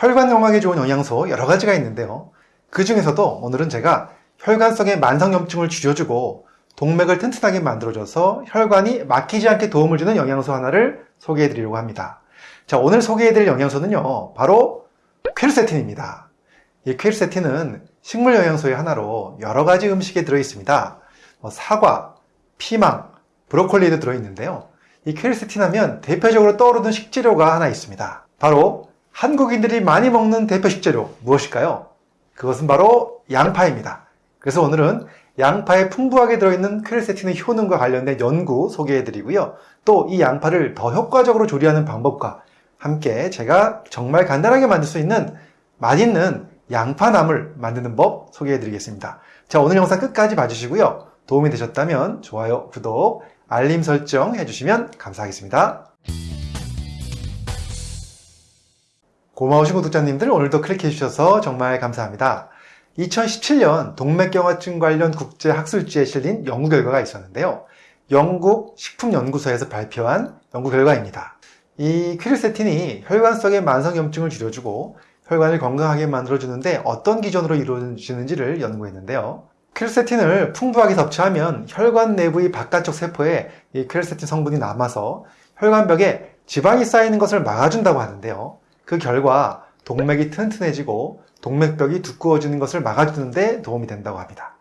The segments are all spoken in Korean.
혈관 영양에 좋은 영양소 여러 가지가 있는데요. 그 중에서도 오늘은 제가 혈관 속의 만성염증을 줄여주고 동맥을 튼튼하게 만들어줘서 혈관이 막히지 않게 도움을 주는 영양소 하나를 소개해 드리려고 합니다. 자, 오늘 소개해 드릴 영양소는요, 바로 퀘르세틴입니다. 이 퀘르세틴은 식물 영양소의 하나로 여러 가지 음식에 들어 있습니다. 뭐 사과, 피망, 브로콜리에도 들어 있는데요. 이 퀘르세틴 하면 대표적으로 떠오르는 식재료가 하나 있습니다. 바로 한국인들이 많이 먹는 대표 식재료 무엇일까요? 그것은 바로 양파입니다. 그래서 오늘은 양파에 풍부하게 들어있는 퀘르세틴의 효능과 관련된 연구 소개해 드리고요. 또 이 양파를 더 효과적으로 조리하는 방법과 함께 제가 정말 간단하게 만들 수 있는 맛있는 양파나물 만드는 법 소개해 드리겠습니다. 자, 오늘 영상 끝까지 봐주시고요. 도움이 되셨다면 좋아요, 구독, 알림 설정 해주시면 감사하겠습니다. 고마우신 구독자님들 오늘도 클릭해 주셔서 정말 감사합니다. 2017년 동맥경화증 관련 국제학술지에 실린 연구 결과가 있었는데요. 영국 식품연구소에서 발표한 연구 결과입니다. 이 퀴르세틴이 혈관 속의 만성염증을 줄여주고 혈관을 건강하게 만들어주는데 어떤 기전으로 이루어지는지를 연구했는데요. 퀘르세틴을 풍부하게 섭취하면 혈관 내부의 바깥쪽 세포에 이 퀘르세틴 성분이 남아서 혈관벽에 지방이 쌓이는 것을 막아준다고 하는데요. 그 결과 동맥이 튼튼해지고 동맥벽이 두꺼워지는 것을 막아주는데 도움이 된다고 합니다.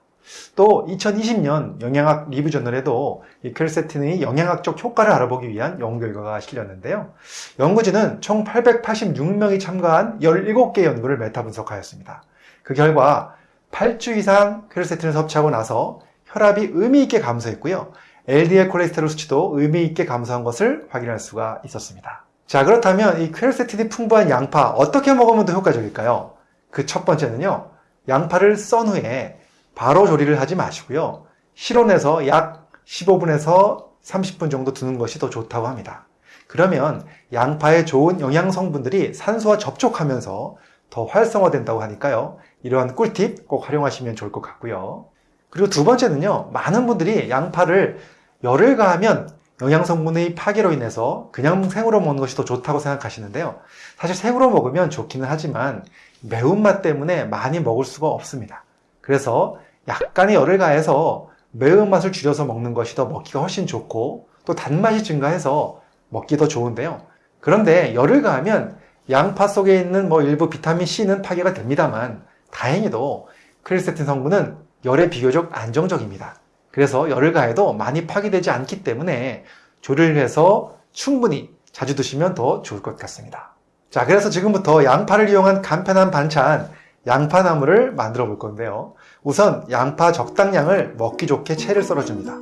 또 2020년 영양학 리뷰 저널에도 이 퀘르세틴의 영양학적 효과를 알아보기 위한 연구 결과가 실렸는데요. 연구진은 총 886명이 참가한 17개 연구를 메타 분석하였습니다. 그 결과 8주 이상 퀘르세틴을 섭취하고 나서 혈압이 의미 있게 감소했고요. LDL 콜레스테롤 수치도 의미 있게 감소한 것을 확인할 수가 있었습니다. 자 그렇다면 이 퀘르세틴이 풍부한 양파 어떻게 먹으면 더 효과적일까요? 그 첫 번째는요. 양파를 썬 후에 바로 조리를 하지 마시고요. 실온에서 약 15분에서 30분 정도 두는 것이 더 좋다고 합니다. 그러면 양파의 좋은 영양 성분들이 산소와 접촉하면서 더 활성화된다고 하니까요. 이러한 꿀팁 꼭 활용하시면 좋을 것 같고요. 그리고 두 번째는요. 많은 분들이 양파를 열을 가하면 영양 성분의 파괴로 인해서 그냥 생으로 먹는 것이 더 좋다고 생각하시는데요. 사실 생으로 먹으면 좋기는 하지만 매운맛 때문에 많이 먹을 수가 없습니다. 그래서 약간의 열을 가해서 매운맛을 줄여서 먹는 것이 더 먹기가 훨씬 좋고 또 단맛이 증가해서 먹기 더 좋은데요. 그런데 열을 가하면 양파 속에 있는 뭐 일부 비타민 C는 파괴가 됩니다만 다행히도 크리세틴 성분은 열에 비교적 안정적입니다. 그래서 열을 가해도 많이 파괴되지 않기 때문에 조리를 해서 충분히 자주 드시면 더 좋을 것 같습니다. 자, 그래서 지금부터 양파를 이용한 간편한 반찬, 양파나물을 만들어 볼 건데요. 우선 양파 적당량을 먹기 좋게 채를 썰어줍니다.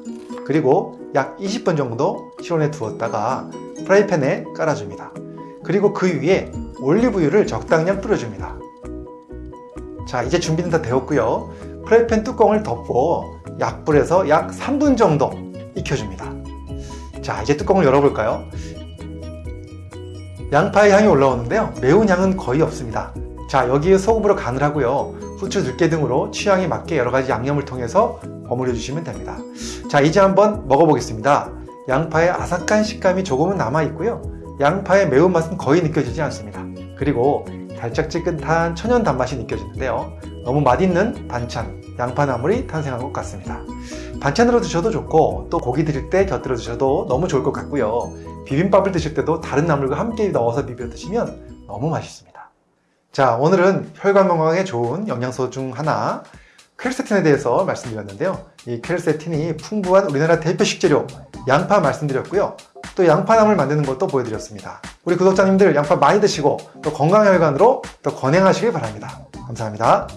그리고 약 20분 정도 실온에 두었다가 프라이팬에 깔아줍니다. 그리고 그 위에 올리브유를 적당량 뿌려줍니다. 자, 이제 준비는 다 되었고요. 프라이팬 뚜껑을 덮고 약불에서 약 3분 정도 익혀줍니다. 자, 이제 뚜껑을 열어볼까요? 양파의 향이 올라오는데요. 매운 향은 거의 없습니다. 자, 여기에 소금으로 간을 하고요. 후추, 들깨 등으로 취향에 맞게 여러 가지 양념을 통해서 버무려 주시면 됩니다. 자, 이제 한번 먹어보겠습니다. 양파의 아삭한 식감이 조금은 남아있고요. 양파의 매운맛은 거의 느껴지지 않습니다. 그리고 달짝지근한 천연 단맛이 느껴지는데요. 너무 맛있는 반찬, 양파나물이 탄생한 것 같습니다. 반찬으로 드셔도 좋고 또 고기 드실 때 곁들여 드셔도 너무 좋을 것 같고요. 비빔밥을 드실 때도 다른 나물과 함께 넣어서 비벼 드시면 너무 맛있습니다. 자, 오늘은 혈관 건강에 좋은 영양소 중 하나 퀘르세틴에 대해서 말씀드렸는데요. 이 퀘르세틴이 풍부한 우리나라 대표 식재료 양파 말씀드렸고요. 또 양파나물 만드는 것도 보여드렸습니다. 우리 구독자님들 양파 많이 드시고 또 건강혈관으로 더 건행하시길 바랍니다. 감사합니다.